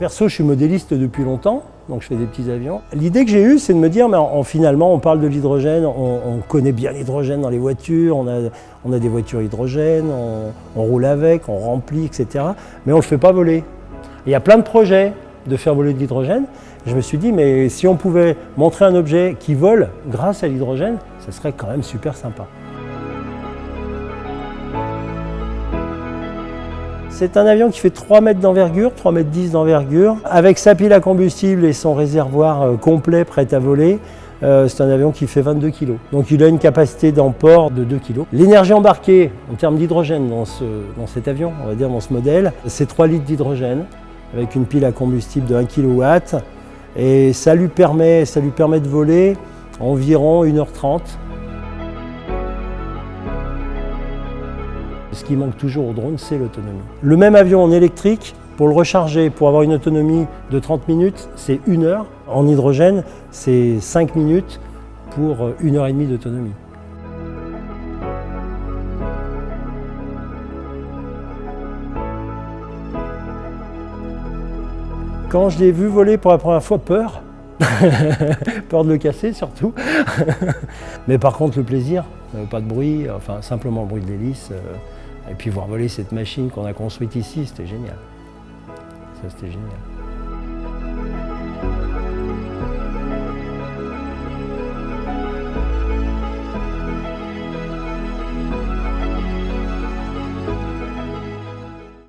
Perso, je suis modéliste depuis longtemps, donc je fais des petits avions. L'idée que j'ai eue, c'est de me dire, mais en, finalement, on parle de l'hydrogène, on, connaît bien l'hydrogène dans les voitures, on a, on a des voitures hydrogène, on, roule avec, on remplit, etc. Mais on ne le fait pas voler. Il y a plein de projets de faire voler de l'hydrogène. Je me suis dit, mais si on pouvait montrer un objet qui vole grâce à l'hydrogène, ce serait quand même super sympa. C'est un avion qui fait 3 mètres d'envergure, 3 mètres 10 d'envergure. Avec sa pile à combustible et son réservoir euh, complet prêt à voler, euh, c'est un avion qui fait 22 kg. Donc il a une capacité d'emport de 2 kg. L'énergie embarquée en termes d'hydrogène dans, cet avion, on va dire dans ce modèle, c'est 3 litres d'hydrogène avec une pile à combustible de 1 kW. Et ça lui permet, ça lui permet de voler environ 1h30 Ce qui manque toujours au drone, c'est l'autonomie. Le même avion en électrique, pour le recharger, pour avoir une autonomie de 30 minutes, c'est une heure. En hydrogène, c'est 5 minutes pour euh, une heure et demie d'autonomie. Quand je l'ai vu voler pour la première fois, peur. peur de le casser surtout. Mais par contre le plaisir, pas de bruit, enfin simplement le bruit de l'hélice. Euh, et puis voir voler cette machine qu'on a construite ici, c'était génial. Ça, c'était génial.